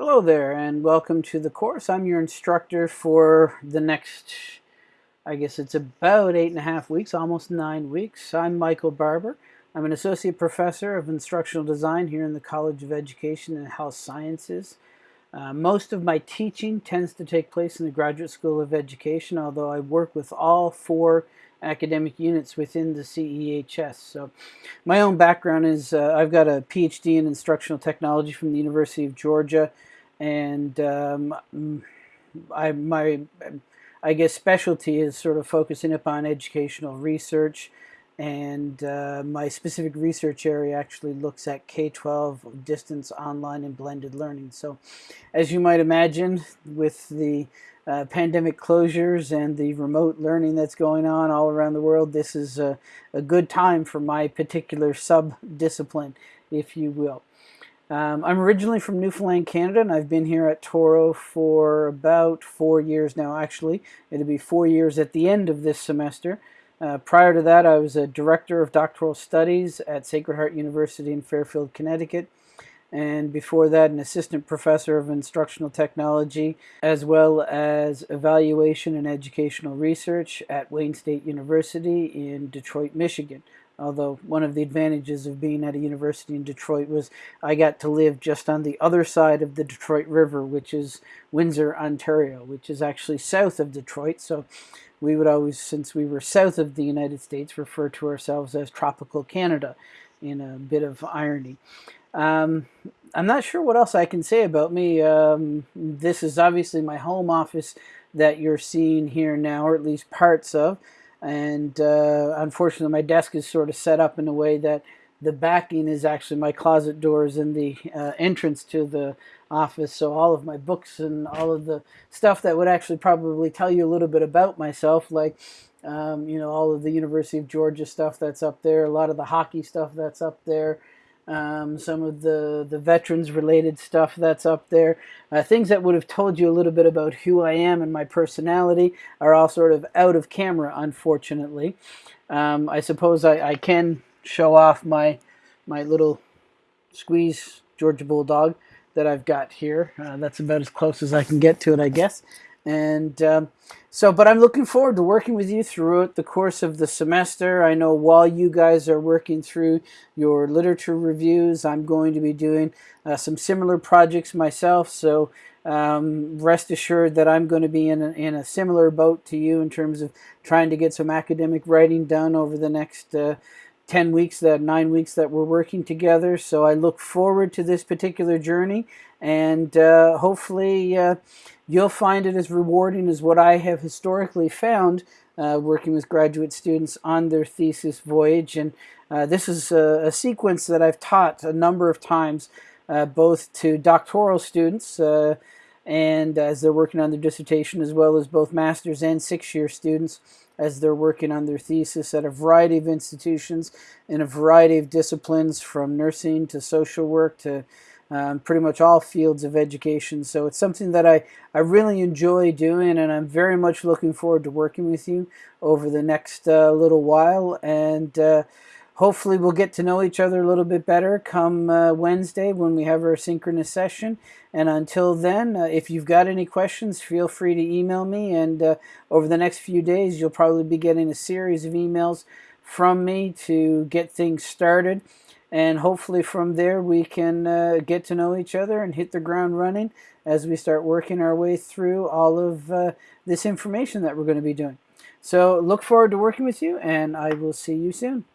Hello there and welcome to the course. I'm your instructor for the next, I guess it's about eight and a half weeks, almost nine weeks. I'm Michael Barbour. I'm an associate professor of instructional design here in the College of Education and Health Sciences. Uh, most of my teaching tends to take place in the Graduate School of Education, although I work with all four academic units within the CEHS. So my own background is uh, I've got a PhD in instructional technology from the University of Georgia and um, I my I guess specialty is sort of focusing upon educational research, and uh, my specific research area actually looks at K-12 distance, online, and blended learning. So, as you might imagine, with the uh, pandemic closures and the remote learning that's going on all around the world, this is a, a good time for my particular sub-discipline, if you will. Um, I'm originally from Newfoundland, Canada, and I've been here at Touro for about four years now, actually. It'll be four years at the end of this semester. Uh, prior to that, I was a director of doctoral studies at Sacred Heart University in Fairfield, Connecticut. And before that, an assistant professor of instructional technology, as well as evaluation and educational research at Wayne State University in Detroit, Michigan although one of the advantages of being at a university in Detroit was I got to live just on the other side of the Detroit River, which is Windsor, Ontario, which is actually south of Detroit. So we would always, since we were south of the United States, refer to ourselves as tropical Canada in a bit of irony. Um, I'm not sure what else I can say about me. Um, this is obviously my home office that you're seeing here now, or at least parts of and uh, unfortunately my desk is sort of set up in a way that the backing is actually my closet doors and the uh, entrance to the office. So all of my books and all of the stuff that would actually probably tell you a little bit about myself like um, you know all of the University of Georgia stuff that's up there a lot of the hockey stuff that's up there um, some of the, the veterans related stuff that's up there. Uh, things that would have told you a little bit about who I am and my personality are all sort of out of camera, unfortunately. Um, I suppose I, I can show off my, my little squeeze Georgia Bulldog that I've got here. Uh, that's about as close as I can get to it, I guess. And um, so, but I'm looking forward to working with you throughout the course of the semester. I know while you guys are working through your literature reviews, I'm going to be doing uh, some similar projects myself. So um, rest assured that I'm going to be in a, in a similar boat to you in terms of trying to get some academic writing done over the next uh, 10 weeks, that nine weeks that we're working together. So I look forward to this particular journey and uh, hopefully uh, you'll find it as rewarding as what I have historically found uh, working with graduate students on their thesis voyage. And uh, this is a, a, sequence that I've taught a number of times, uh, both to doctoral students uh, and as they're working on their dissertation, as well as both master's and six-year students as they're working on their thesis at a variety of institutions in a variety of disciplines from nursing to social work to um, pretty much all fields of education. So it's something that I, I really enjoy doing and I'm very much looking forward to working with you over the next uh, little while and uh, hopefully we'll get to know each other a little bit better come uh, Wednesday when we have our synchronous session and until then uh, if you've got any questions feel free to email me and uh, over the next few days you'll probably be getting a series of emails from me to get things started and hopefully from there we can uh, get to know each other and hit the ground running as we start working our way through all of uh, this information that we're going to be doing. So look forward to working with you and I will see you soon.